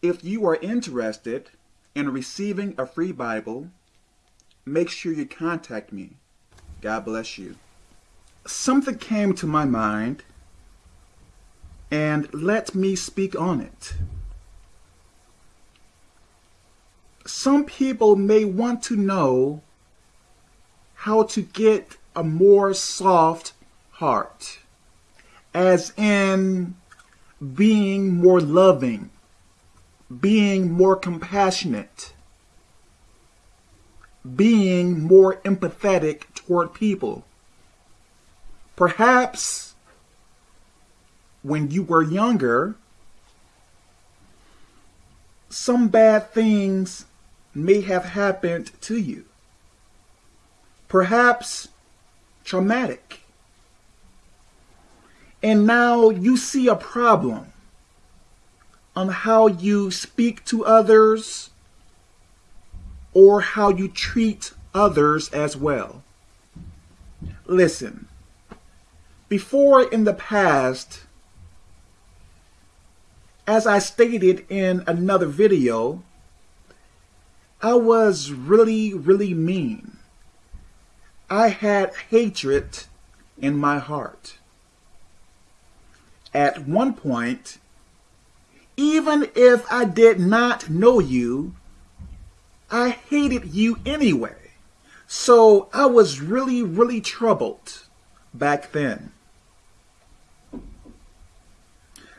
If you are interested in receiving a free Bible, make sure you contact me. God bless you. Something came to my mind, and let me speak on it. Some people may want to know how to get a more soft heart, as in being more loving, being more compassionate, being more empathetic toward people. Perhaps when you were younger, some bad things may have happened to you. Perhaps traumatic. And now you see a problem on how you speak to others or how you treat others as well. Listen, before in the past, as I stated in another video, I was really, really mean. I had hatred in my heart. At one point, even if I did not know you, I hated you anyway. So I was really, really troubled back then.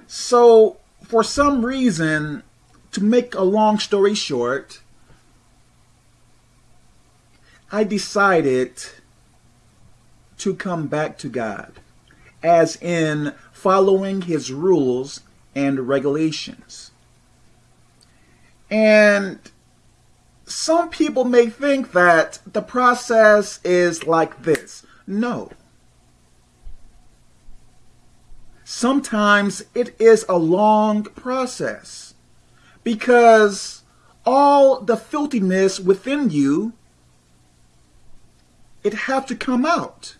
So for some reason, to make a long story short, I decided to come back to God, as in following his rules and regulations. And some people may think that the process is like this. No. Sometimes it is a long process because all the filthiness within you, it have to come out.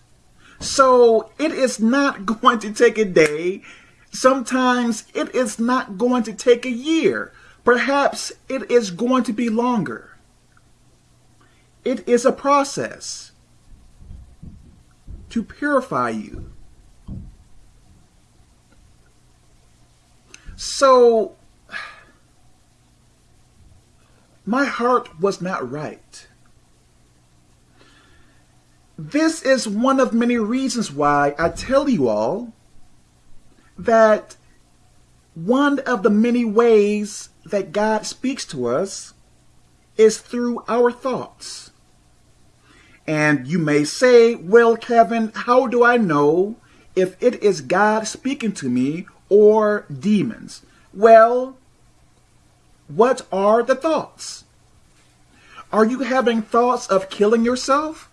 So it is not going to take a day. Sometimes it is not going to take a year. Perhaps it is going to be longer. It is a process to purify you. So, my heart was not right. This is one of many reasons why I tell you all that one of the many ways that God speaks to us is through our thoughts. And you may say, well, Kevin, how do I know if it is God speaking to me or demons? Well, what are the thoughts? Are you having thoughts of killing yourself?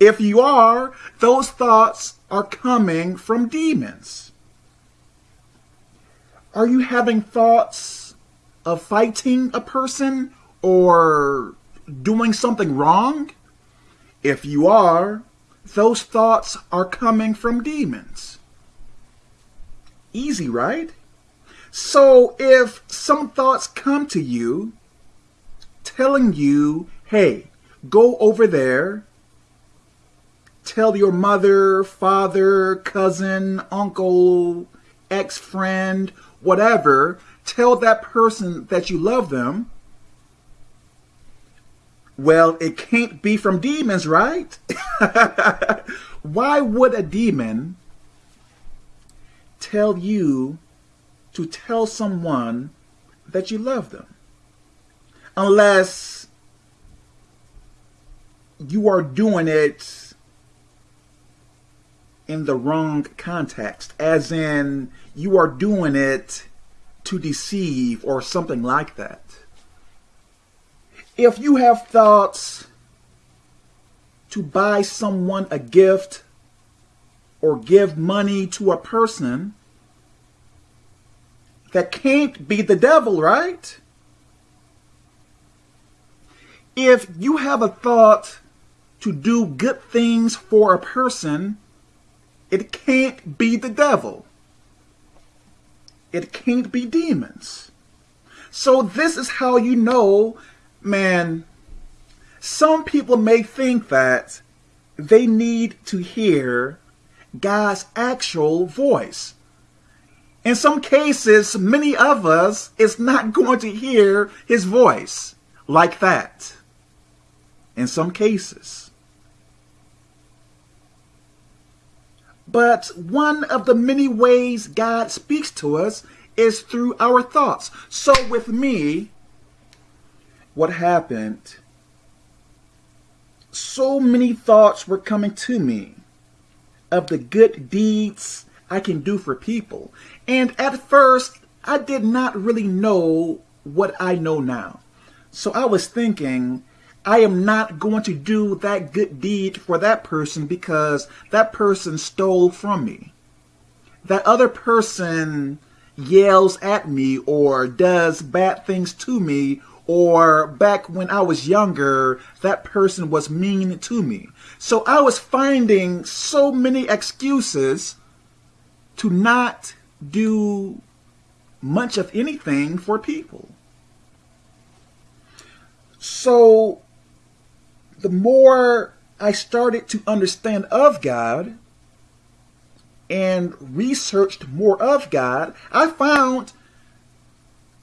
If you are, those thoughts are coming from demons. Are you having thoughts of fighting a person or doing something wrong? If you are, those thoughts are coming from demons. Easy, right? So if some thoughts come to you telling you, hey, go over there, tell your mother, father, cousin, uncle, ex-friend, whatever, tell that person that you love them, well, it can't be from demons, right? Why would a demon tell you to tell someone that you love them? Unless you are doing it in the wrong context, as in you are doing it to deceive or something like that. If you have thoughts to buy someone a gift or give money to a person, that can't be the devil, right? If you have a thought to do good things for a person, it can't be the devil. it can't be demons. So this is how you know, man, some people may think that they need to hear God's actual voice. In some cases, many of us is not going to hear his voice like that. In some cases. But one of the many ways God speaks to us is through our thoughts. So with me, what happened, so many thoughts were coming to me of the good deeds I can do for people. And at first, I did not really know what I know now. So I was thinking, I am not going to do that good deed for that person because that person stole from me. That other person yells at me or does bad things to me or back when I was younger, that person was mean to me. So I was finding so many excuses to not do much of anything for people. So the more I started to understand of God and researched more of God, I found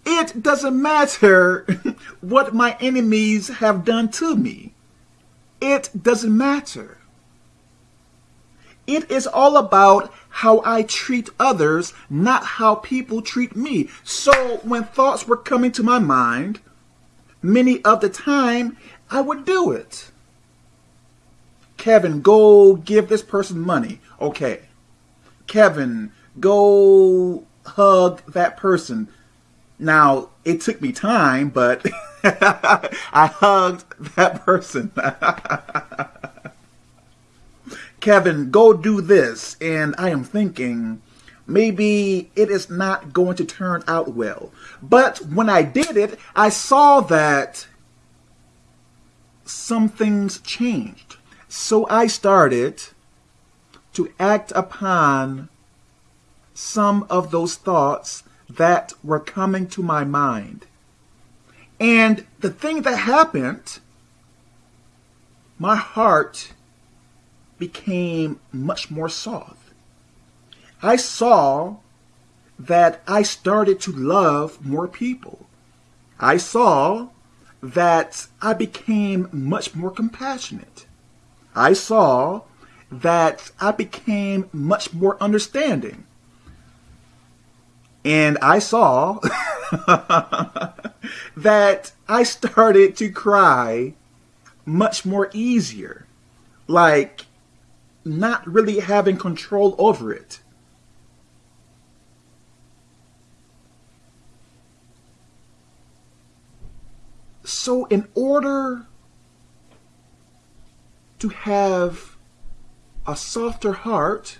it doesn't matter what my enemies have done to me. It doesn't matter. It is all about how I treat others, not how people treat me. So when thoughts were coming to my mind, many of the time I would do it. Kevin, go give this person money. Okay. Kevin, go hug that person. Now, it took me time, but I hugged that person. Kevin, go do this. And I am thinking, maybe it is not going to turn out well. But when I did it, I saw that some things changed. So I started to act upon some of those thoughts that were coming to my mind. And the thing that happened, my heart became much more soft. I saw that I started to love more people. I saw that I became much more compassionate. I saw that I became much more understanding. And I saw that I started to cry much more easier. Like not really having control over it. So in order to have a softer heart,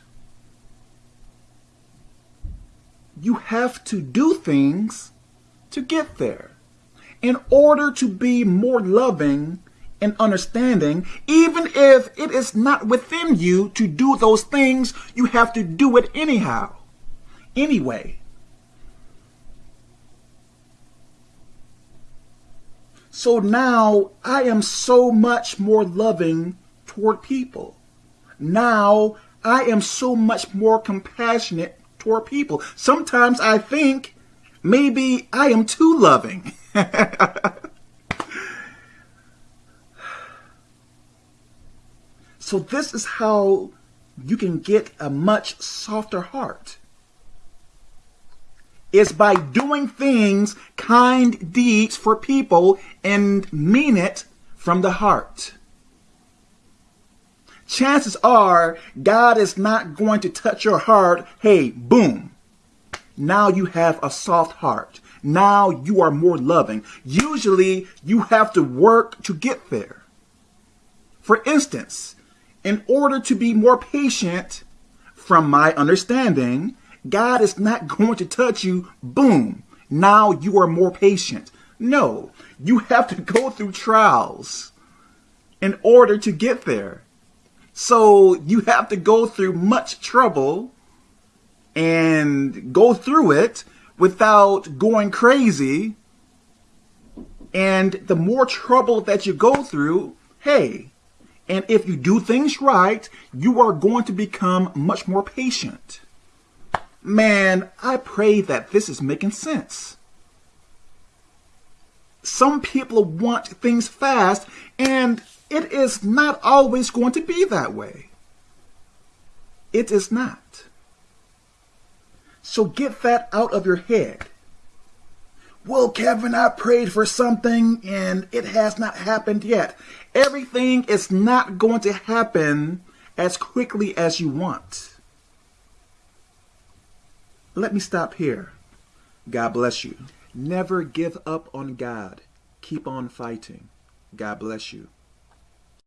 you have to do things to get there. In order to be more loving and understanding, even if it is not within you to do those things, you have to do it anyhow. Anyway. So now I am so much more loving toward people. Now I am so much more compassionate toward people. Sometimes I think maybe I am too loving. so this is how you can get a much softer heart. Is by doing things, kind deeds for people and mean it from the heart chances are God is not going to touch your heart. Hey, boom. Now you have a soft heart. Now you are more loving. Usually you have to work to get there. For instance, in order to be more patient, from my understanding, God is not going to touch you, boom, now you are more patient. No, you have to go through trials in order to get there. So you have to go through much trouble and go through it without going crazy. And the more trouble that you go through, hey, and if you do things right, you are going to become much more patient. Man, I pray that this is making sense. Some people want things fast, and it is not always going to be that way. It is not. So get that out of your head. Well, Kevin, I prayed for something and it has not happened yet. Everything is not going to happen as quickly as you want. Let me stop here. God bless you. Never give up on God. Keep on fighting. God bless you.